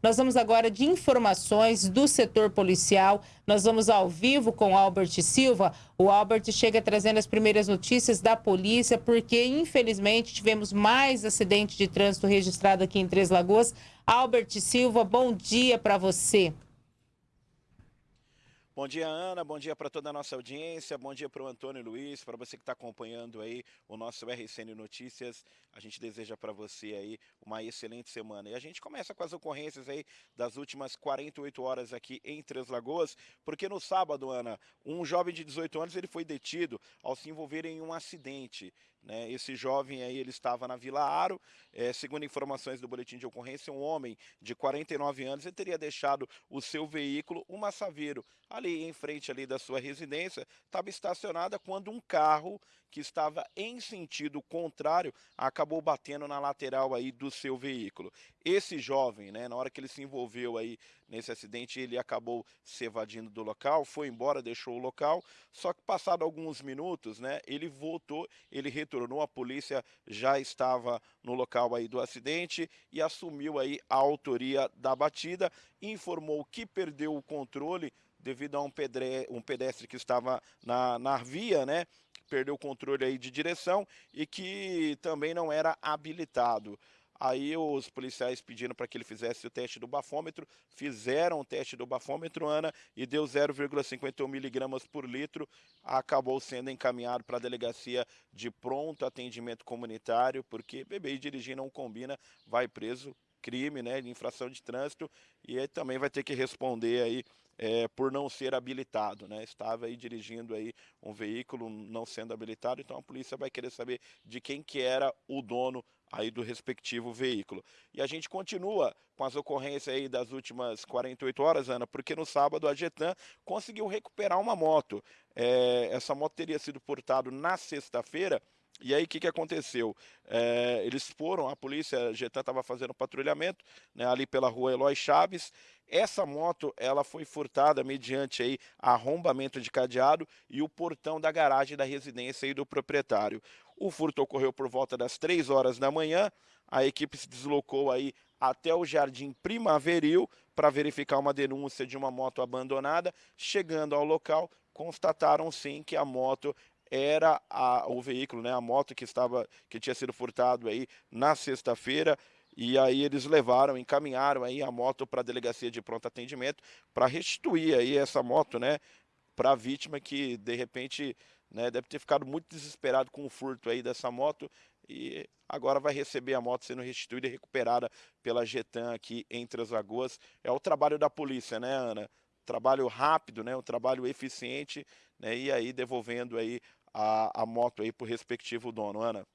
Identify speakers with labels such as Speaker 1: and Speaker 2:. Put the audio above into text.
Speaker 1: Nós vamos agora de informações do setor policial. Nós vamos ao vivo com Albert Silva. O Albert chega trazendo as primeiras notícias da polícia, porque infelizmente tivemos mais acidente de trânsito registrado aqui em Três Lagoas. Albert Silva, bom dia para você.
Speaker 2: Bom dia, Ana. Bom dia para toda a nossa audiência. Bom dia para o Antônio Luiz, para você que está acompanhando aí o nosso RCN Notícias. A gente deseja para você aí uma excelente semana. E a gente começa com as ocorrências aí das últimas 48 horas aqui em Três Lagoas, porque no sábado, Ana, um jovem de 18 anos ele foi detido ao se envolver em um acidente. Né? Esse jovem aí ele estava na Vila Aro, é, segundo informações do boletim de ocorrência, um homem de 49 anos ele teria deixado o seu veículo, uma Saveiro, ali em frente ali da sua residência, estava estacionada quando um carro que estava em sentido contrário acabou batendo na lateral aí do seu veículo. Esse jovem, né, na hora que ele se envolveu aí nesse acidente, ele acabou se evadindo do local, foi embora, deixou o local, só que passado alguns minutos, né, ele voltou, ele retornou, a polícia já estava no local aí do acidente e assumiu aí a autoria da batida, informou que perdeu o controle devido a um pedestre, um pedestre que estava na, na via, né, perdeu o controle aí de direção e que também não era habilitado. Aí os policiais pedindo para que ele fizesse o teste do bafômetro, fizeram o teste do bafômetro, Ana, e deu 0,51 miligramas por litro, acabou sendo encaminhado para a delegacia de pronto atendimento comunitário, porque beber e dirigir não combina, vai preso, crime, né, infração de trânsito, e aí também vai ter que responder aí é, por não ser habilitado, né? Estava aí dirigindo aí um veículo não sendo habilitado, então a polícia vai querer saber de quem que era o dono aí do respectivo veículo. E a gente continua com as ocorrências aí das últimas 48 horas, Ana, porque no sábado a Getan conseguiu recuperar uma moto. É, essa moto teria sido portada na sexta-feira, e aí o que, que aconteceu? É, eles foram, a polícia, a Getan estava fazendo patrulhamento né, ali pela rua Eloy Chaves. Essa moto ela foi furtada mediante aí arrombamento de cadeado e o portão da garagem da residência aí do proprietário. O furto ocorreu por volta das 3 horas da manhã. A equipe se deslocou aí até o Jardim Primaveril para verificar uma denúncia de uma moto abandonada. Chegando ao local, constataram sim que a moto era a, o veículo, né, a moto que estava que tinha sido furtado aí na sexta-feira. E aí eles levaram, encaminharam aí a moto para a delegacia de pronto atendimento para restituir aí essa moto, né, para a vítima que de repente, né, deve ter ficado muito desesperado com o furto aí dessa moto e agora vai receber a moto sendo restituída e recuperada pela Getan aqui entre as Lagoas. É o trabalho da polícia, né, Ana? Trabalho rápido, né, um trabalho eficiente, né, e aí devolvendo aí a, a moto aí para o respectivo dono, Ana.